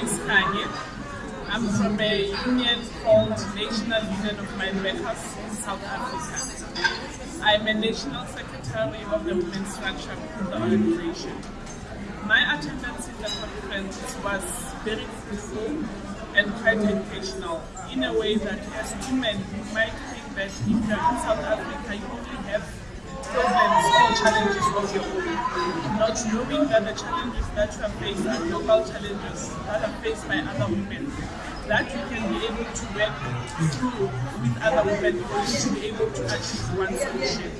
Kanye. I'm from a union called National Union of Mine Workers in South Africa. I'm a national secretary of the women's structure in the organization. My attendance in the conference was very fruitful and quite educational in a way that as women you might think that if you're in South Africa you have. Not knowing that the challenges that you are faced are global challenges that are faced by other women. That you can be able to work through with other women to be able to achieve one solution.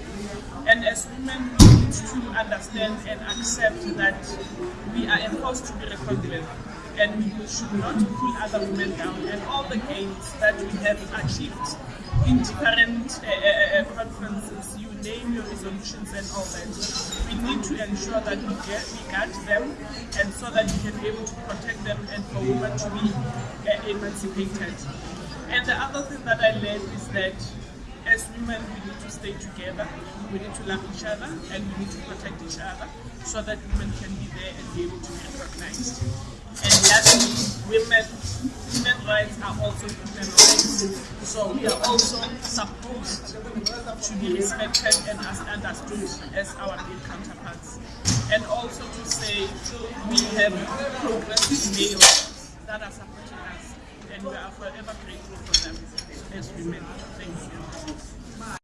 And as women, we need to understand and accept that we are a force to be with. And we should not pull other women down. And all the gains that we have achieved in different uh, uh, uh conferences, you name your resolutions and all that. We need to ensure that we get we guard them and so that we can be able to protect them and for women to be uh, emancipated. And the other thing that I learned is that as women we need to stay together, we need to love each other and we need to protect each other so that women can be there and be able to be recognized. And lastly, women human rights are also human rights. So we are also supposed to be respected and as understood as our male counterparts. And also to say we have progressive males that are supporting us and we are forever grateful for them as women. Thank you.